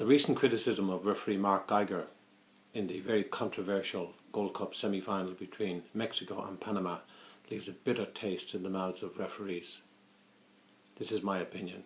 The recent criticism of referee Mark Geiger in the very controversial Gold Cup semi-final between Mexico and Panama leaves a bitter taste in the mouths of referees. This is my opinion.